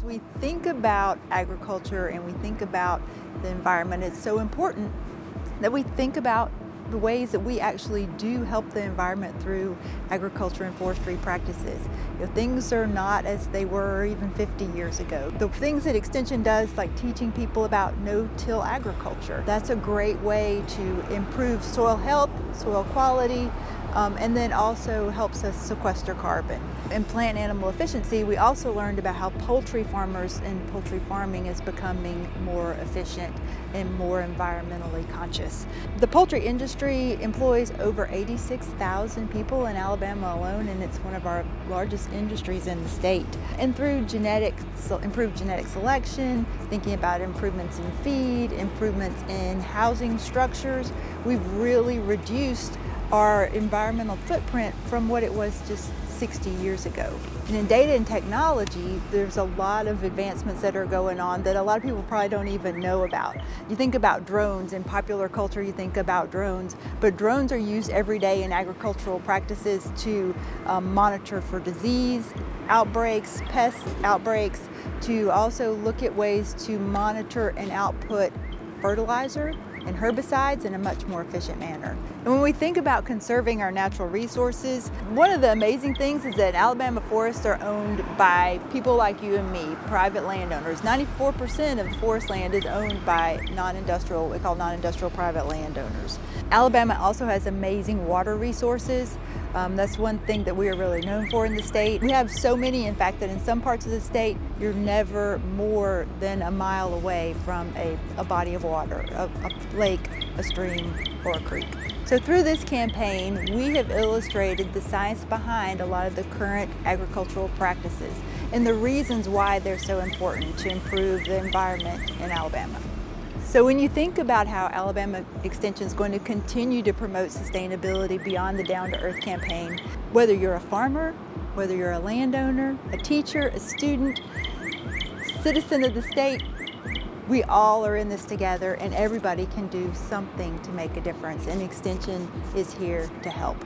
As we think about agriculture and we think about the environment, it's so important that we think about the ways that we actually do help the environment through agriculture and forestry practices. You know, things are not as they were even 50 years ago. The things that Extension does, like teaching people about no-till agriculture, that's a great way to improve soil health, soil quality, um, and then also helps us sequester carbon. In plant animal efficiency, we also learned about how poultry farmers and poultry farming is becoming more efficient and more environmentally conscious. The poultry industry employs over 86,000 people in Alabama alone, and it's one of our largest industries in the state. And through genetic, improved genetic selection, thinking about improvements in feed, improvements in housing structures, we've really reduced our environmental footprint from what it was just 60 years ago. And in data and technology, there's a lot of advancements that are going on that a lot of people probably don't even know about. You think about drones, in popular culture you think about drones, but drones are used every day in agricultural practices to um, monitor for disease, outbreaks, pest outbreaks, to also look at ways to monitor and output fertilizer and herbicides in a much more efficient manner. And when we think about conserving our natural resources, one of the amazing things is that Alabama forests are owned by people like you and me, private landowners. 94% of the forest land is owned by non-industrial, we call non-industrial private landowners. Alabama also has amazing water resources. Um, that's one thing that we are really known for in the state. We have so many, in fact, that in some parts of the state, you're never more than a mile away from a, a body of water, a, a lake, a stream, or a creek. So through this campaign, we have illustrated the science behind a lot of the current agricultural practices and the reasons why they're so important to improve the environment in Alabama. So when you think about how Alabama Extension is going to continue to promote sustainability beyond the Down to Earth campaign, whether you're a farmer, whether you're a landowner, a teacher, a student, citizen of the state, we all are in this together and everybody can do something to make a difference and Extension is here to help.